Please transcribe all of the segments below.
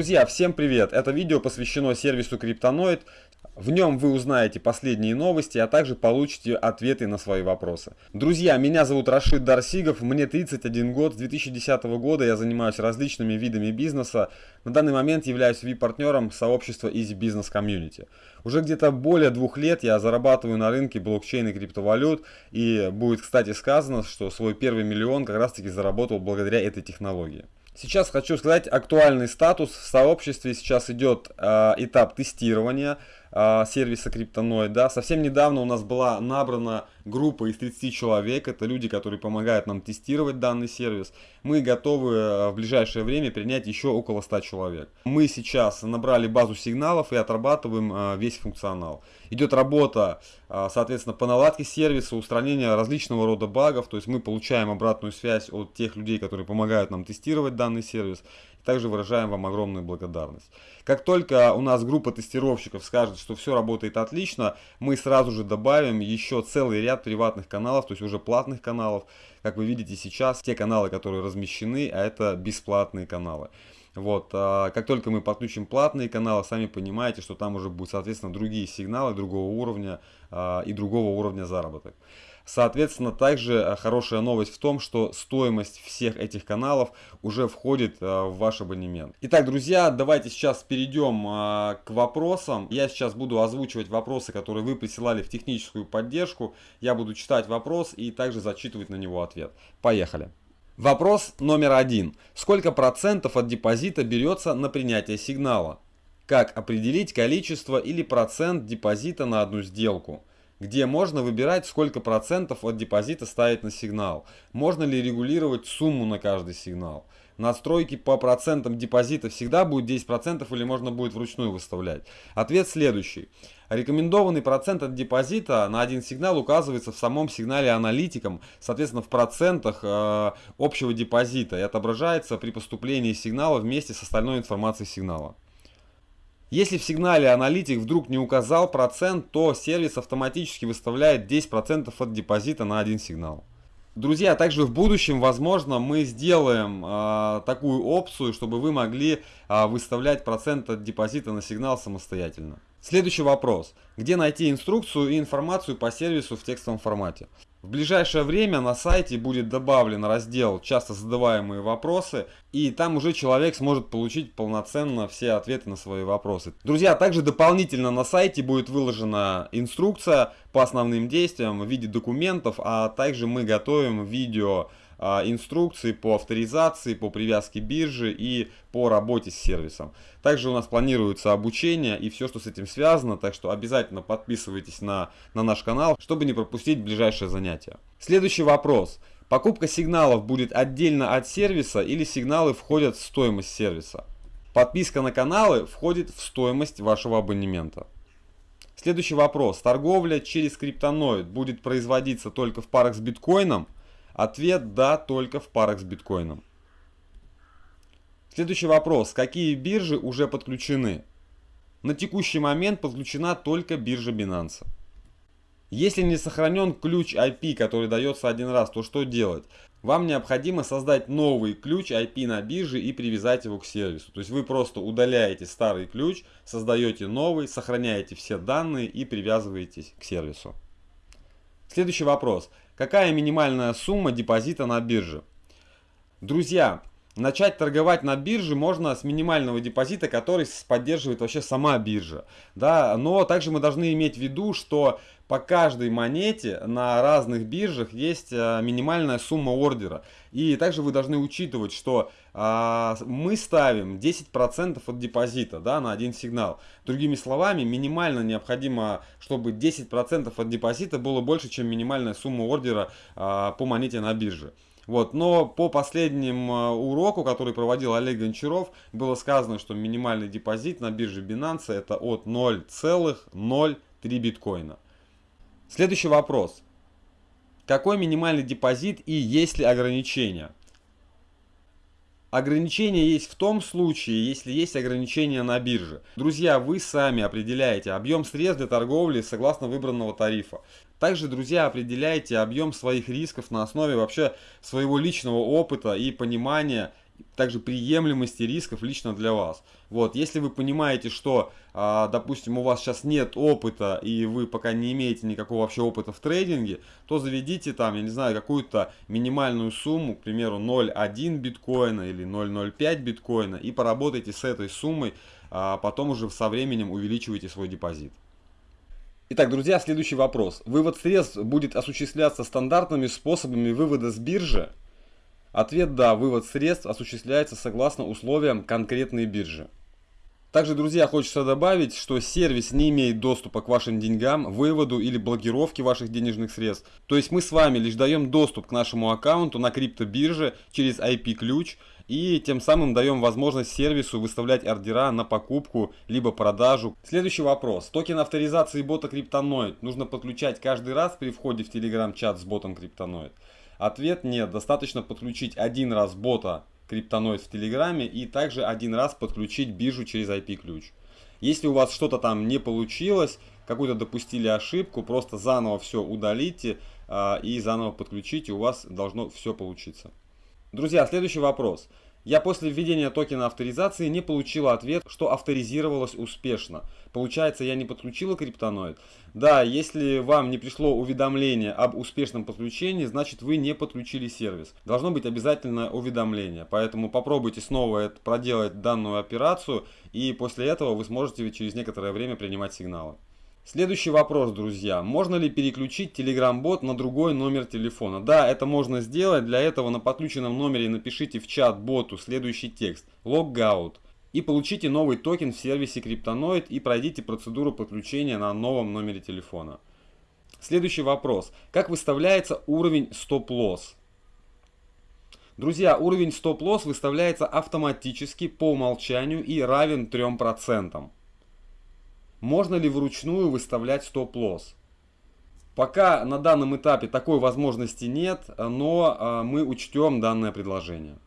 Друзья, всем привет! Это видео посвящено сервису Криптоноид. В нем вы узнаете последние новости, а также получите ответы на свои вопросы. Друзья, меня зовут Рашид Дарсигов, мне 31 год, с 2010 года я занимаюсь различными видами бизнеса. На данный момент являюсь VIP-партнером сообщества Easy Business Community. Уже где-то более двух лет я зарабатываю на рынке блокчейн и криптовалют. И будет, кстати, сказано, что свой первый миллион как раз таки заработал благодаря этой технологии. Сейчас хочу сказать актуальный статус. В сообществе сейчас идет э, этап тестирования сервиса Криптоноид. Да. Совсем недавно у нас была набрана группа из 30 человек. Это люди, которые помогают нам тестировать данный сервис. Мы готовы э, в ближайшее время принять еще около 100 человек. Мы сейчас набрали базу сигналов и отрабатываем э, весь функционал. Идет работа, э, соответственно, по наладке сервиса, устранения различного рода багов. То есть мы получаем обратную связь от тех людей, которые помогают нам тестировать данный сервис. Также выражаем вам огромную благодарность. Как только у нас группа тестировщиков скажет, что все работает отлично, мы сразу же добавим еще целый ряд приватных каналов, то есть уже платных каналов. Как вы видите сейчас, те каналы, которые размещены, а это бесплатные каналы. Вот, а как только мы подключим платные каналы, сами понимаете, что там уже будут, соответственно, другие сигналы другого уровня а, и другого уровня заработок. Соответственно, также э, хорошая новость в том, что стоимость всех этих каналов уже входит э, в ваш абонемент. Итак, друзья, давайте сейчас перейдем э, к вопросам. Я сейчас буду озвучивать вопросы, которые вы присылали в техническую поддержку. Я буду читать вопрос и также зачитывать на него ответ. Поехали. Вопрос номер один. Сколько процентов от депозита берется на принятие сигнала? Как определить количество или процент депозита на одну сделку? Где можно выбирать, сколько процентов от депозита ставить на сигнал. Можно ли регулировать сумму на каждый сигнал. Настройки по процентам депозита всегда будет 10% или можно будет вручную выставлять. Ответ следующий. Рекомендованный процент от депозита на один сигнал указывается в самом сигнале аналитиком, соответственно в процентах э, общего депозита и отображается при поступлении сигнала вместе с остальной информацией сигнала. Если в сигнале аналитик вдруг не указал процент, то сервис автоматически выставляет 10% от депозита на один сигнал. Друзья, также в будущем, возможно, мы сделаем э, такую опцию, чтобы вы могли э, выставлять процент от депозита на сигнал самостоятельно. Следующий вопрос. Где найти инструкцию и информацию по сервису в текстовом формате? В ближайшее время на сайте будет добавлен раздел «Часто задаваемые вопросы», и там уже человек сможет получить полноценно все ответы на свои вопросы. Друзья, также дополнительно на сайте будет выложена инструкция по основным действиям в виде документов, а также мы готовим видео инструкции по авторизации, по привязке биржи и по работе с сервисом. Также у нас планируется обучение и все, что с этим связано, так что обязательно подписывайтесь на, на наш канал, чтобы не пропустить ближайшее занятие. Следующий вопрос. Покупка сигналов будет отдельно от сервиса или сигналы входят в стоимость сервиса? Подписка на каналы входит в стоимость вашего абонемента. Следующий вопрос. Торговля через криптоноид будет производиться только в парах с биткоином? Ответ «да» только в парах с биткоином. Следующий вопрос. Какие биржи уже подключены? На текущий момент подключена только биржа Binance. Если не сохранен ключ IP, который дается один раз, то что делать? Вам необходимо создать новый ключ IP на бирже и привязать его к сервису. То есть вы просто удаляете старый ключ, создаете новый, сохраняете все данные и привязываетесь к сервису. Следующий вопрос. Какая минимальная сумма депозита на бирже? Друзья, начать торговать на бирже можно с минимального депозита, который поддерживает вообще сама биржа. Да? Но также мы должны иметь в виду, что по каждой монете на разных биржах есть э, минимальная сумма ордера. И также вы должны учитывать, что а, мы ставим 10% от депозита да, на один сигнал. Другими словами, минимально необходимо, чтобы 10% от депозита было больше, чем минимальная сумма ордера а, по монете на бирже. Вот, но по последнему а, уроку, который проводил Олег Гончаров, было сказано, что минимальный депозит на бирже Binance это от 0,03 биткоина. Следующий вопрос. Какой минимальный депозит и есть ли ограничения? Ограничение есть в том случае, если есть ограничения на бирже. Друзья, вы сами определяете объем средств для торговли согласно выбранного тарифа. Также, друзья, определяете объем своих рисков на основе вообще своего личного опыта и понимания также приемлемости рисков лично для вас. Вот, если вы понимаете, что, а, допустим, у вас сейчас нет опыта и вы пока не имеете никакого вообще опыта в трейдинге, то заведите там, я не знаю, какую-то минимальную сумму, к примеру, 0.1 биткоина или 0.05 биткоина и поработайте с этой суммой, а потом уже со временем увеличивайте свой депозит. Итак, друзья, следующий вопрос. Вывод средств будет осуществляться стандартными способами вывода с биржи? Ответ «да», вывод средств осуществляется согласно условиям конкретной биржи. Также, друзья, хочется добавить, что сервис не имеет доступа к вашим деньгам, выводу или блокировке ваших денежных средств. То есть мы с вами лишь даем доступ к нашему аккаунту на криптобирже через IP-ключ и тем самым даем возможность сервису выставлять ордера на покупку либо продажу. Следующий вопрос. Токен авторизации бота Cryptonoid нужно подключать каждый раз при входе в Telegram-чат с ботом Cryptonoid? Ответ нет. Достаточно подключить один раз бота криптоноид в Телеграме и также один раз подключить биржу через IP-ключ. Если у вас что-то там не получилось, какую-то допустили ошибку, просто заново все удалите э, и заново подключите, у вас должно все получиться. Друзья, следующий вопрос. Я после введения токена авторизации не получила ответ, что авторизировалось успешно. Получается, я не подключила криптоноид? Да, если вам не пришло уведомление об успешном подключении, значит вы не подключили сервис. Должно быть обязательно уведомление, поэтому попробуйте снова проделать данную операцию и после этого вы сможете через некоторое время принимать сигналы. Следующий вопрос, друзья. Можно ли переключить Telegram-бот на другой номер телефона? Да, это можно сделать. Для этого на подключенном номере напишите в чат боту следующий текст. Logout. И получите новый токен в сервисе Cryptonoid и пройдите процедуру подключения на новом номере телефона. Следующий вопрос. Как выставляется уровень стоп-лосс? Друзья, уровень стоп-лосс выставляется автоматически по умолчанию и равен 3%. Можно ли вручную выставлять стоп-лосс? Пока на данном этапе такой возможности нет, но а, мы учтем данное предложение.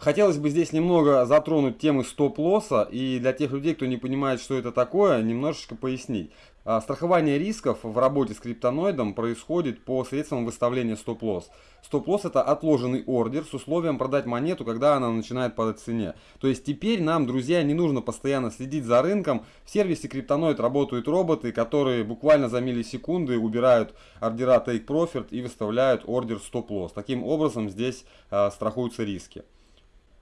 Хотелось бы здесь немного затронуть темы стоп-лосса и для тех людей, кто не понимает, что это такое, немножечко пояснить. А, страхование рисков в работе с криптоноидом происходит по средствам выставления стоп-лосс. Стоп-лосс это отложенный ордер с условием продать монету, когда она начинает падать в цене. То есть теперь нам, друзья, не нужно постоянно следить за рынком. В сервисе криптоноид работают роботы, которые буквально за миллисекунды убирают ордера Take Profit и выставляют ордер стоп-лосс. Таким образом здесь э, страхуются риски.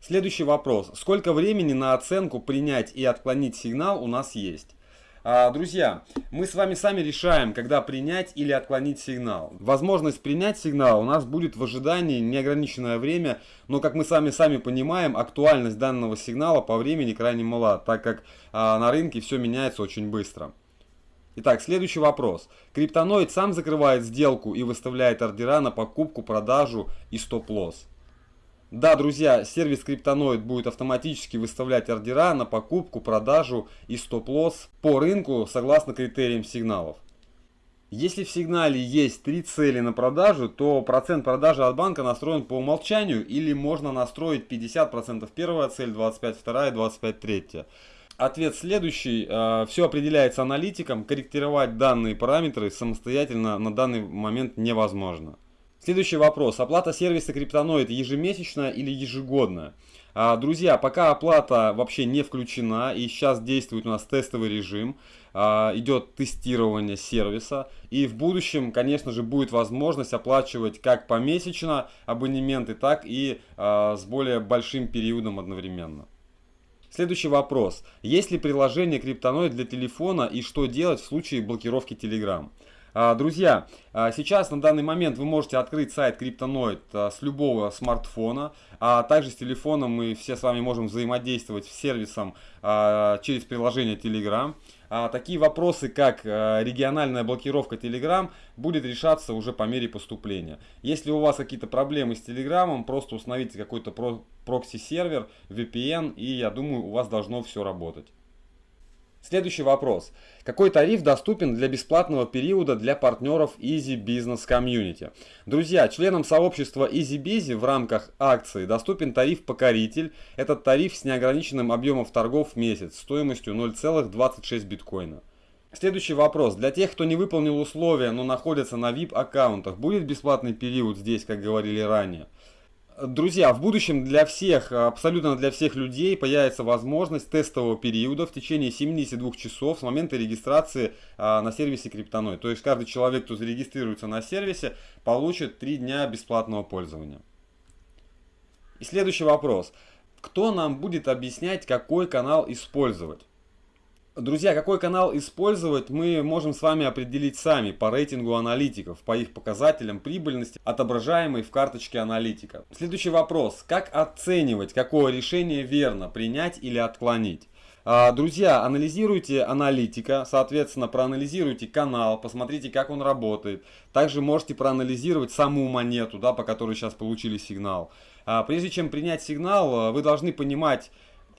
Следующий вопрос. Сколько времени на оценку принять и отклонить сигнал у нас есть? А, друзья, мы с вами сами решаем, когда принять или отклонить сигнал. Возможность принять сигнал у нас будет в ожидании неограниченное время, но как мы сами сами понимаем, актуальность данного сигнала по времени крайне мала, так как а, на рынке все меняется очень быстро. Итак, следующий вопрос. Криптоноид сам закрывает сделку и выставляет ордера на покупку, продажу и стоп-лосс. Да, друзья, сервис Криптоноид будет автоматически выставлять ордера на покупку, продажу и стоп-лосс по рынку согласно критериям сигналов. Если в сигнале есть три цели на продажу, то процент продажи от банка настроен по умолчанию или можно настроить 50% первая цель, 25 вторая, 25 третья. Ответ следующий. Э, Все определяется аналитиком. Корректировать данные параметры самостоятельно на данный момент невозможно. Следующий вопрос. Оплата сервиса Криптоноид ежемесячная или ежегодная? А, друзья, пока оплата вообще не включена и сейчас действует у нас тестовый режим, а, идет тестирование сервиса и в будущем, конечно же, будет возможность оплачивать как помесячно абонементы, так и а, с более большим периодом одновременно. Следующий вопрос. Есть ли приложение Криптоноид для телефона и что делать в случае блокировки Telegram? А, друзья, а, сейчас на данный момент вы можете открыть сайт Криптоноид а, с любого смартфона, а также с телефоном мы все с вами можем взаимодействовать с сервисом через приложение Telegram. Такие вопросы, как региональная блокировка Telegram, будет решаться уже по мере поступления. Если у вас какие-то проблемы с Telegram, просто установите какой-то прокси-сервер, VPN, и я думаю, у вас должно все работать. Следующий вопрос. Какой тариф доступен для бесплатного периода для партнеров Easy Business Community? Друзья, членам сообщества EasyBusy в рамках акции доступен тариф «Покоритель». Этот тариф с неограниченным объемом торгов в месяц стоимостью 0,26 биткоина. Следующий вопрос. Для тех, кто не выполнил условия, но находится на VIP аккаунтах, будет бесплатный период здесь, как говорили ранее? Друзья, в будущем для всех, абсолютно для всех людей появится возможность тестового периода в течение 72 часов с момента регистрации а, на сервисе Криптоной. То есть каждый человек, кто зарегистрируется на сервисе, получит 3 дня бесплатного пользования. И следующий вопрос. Кто нам будет объяснять, какой канал использовать? Друзья, какой канал использовать, мы можем с вами определить сами по рейтингу аналитиков, по их показателям прибыльности, отображаемой в карточке аналитика. Следующий вопрос. Как оценивать, какое решение верно, принять или отклонить? А, друзья, анализируйте аналитика, соответственно, проанализируйте канал, посмотрите, как он работает. Также можете проанализировать саму монету, да, по которой сейчас получили сигнал. А, прежде чем принять сигнал, вы должны понимать,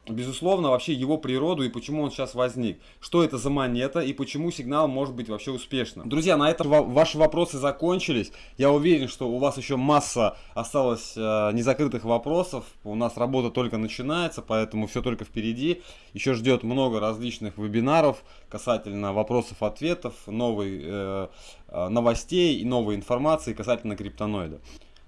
безусловно, вообще его природу и почему он сейчас возник. Что это за монета и почему сигнал может быть вообще успешным. Друзья, на этом ваши вопросы закончились. Я уверен, что у вас еще масса осталось э, незакрытых вопросов. У нас работа только начинается, поэтому все только впереди. Еще ждет много различных вебинаров касательно вопросов-ответов, новой э, э, новостей и новой информации касательно криптоноида.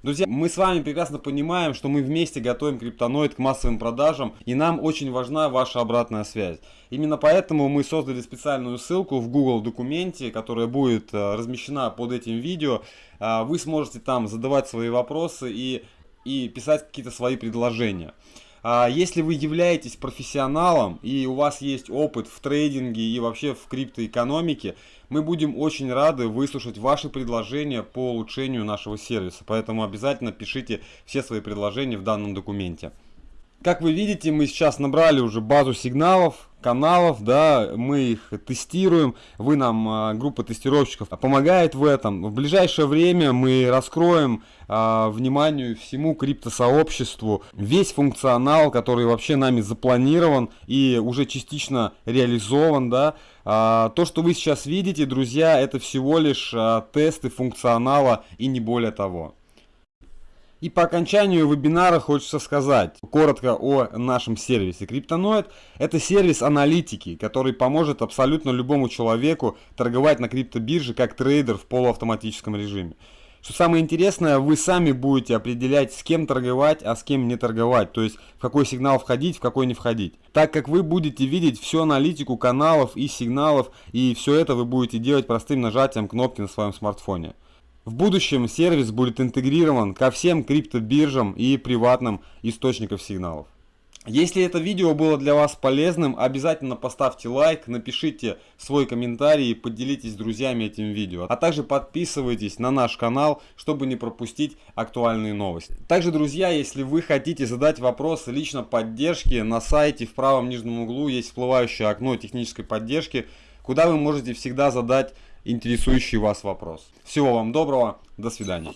Друзья, мы с вами прекрасно понимаем, что мы вместе готовим криптоноид к массовым продажам, и нам очень важна ваша обратная связь. Именно поэтому мы создали специальную ссылку в Google документе, которая будет э, размещена под этим видео. Э, вы сможете там задавать свои вопросы и, и писать какие-то свои предложения. А если вы являетесь профессионалом и у вас есть опыт в трейдинге и вообще в криптоэкономике, мы будем очень рады выслушать ваши предложения по улучшению нашего сервиса. Поэтому обязательно пишите все свои предложения в данном документе. Как вы видите, мы сейчас набрали уже базу сигналов каналов, да, мы их тестируем, вы нам, а, группа тестировщиков, помогает в этом. В ближайшее время мы раскроем а, вниманию всему криптосообществу весь функционал, который вообще нами запланирован и уже частично реализован, да. А, то, что вы сейчас видите, друзья, это всего лишь а, тесты функционала и не более того. И по окончанию вебинара хочется сказать коротко о нашем сервисе. Криптоноид это сервис аналитики, который поможет абсолютно любому человеку торговать на криптобирже как трейдер в полуавтоматическом режиме. Что самое интересное, вы сами будете определять, с кем торговать, а с кем не торговать. То есть, в какой сигнал входить, в какой не входить. Так как вы будете видеть всю аналитику каналов и сигналов, и все это вы будете делать простым нажатием кнопки на своем смартфоне. В будущем сервис будет интегрирован ко всем криптобиржам и приватным источникам сигналов. Если это видео было для вас полезным, обязательно поставьте лайк, напишите свой комментарий и поделитесь с друзьями этим видео. А также подписывайтесь на наш канал, чтобы не пропустить актуальные новости. Также, друзья, если вы хотите задать вопрос лично поддержки, на сайте в правом нижнем углу есть всплывающее окно технической поддержки, куда вы можете всегда задать интересующий вас вопрос. Всего вам доброго, до свидания.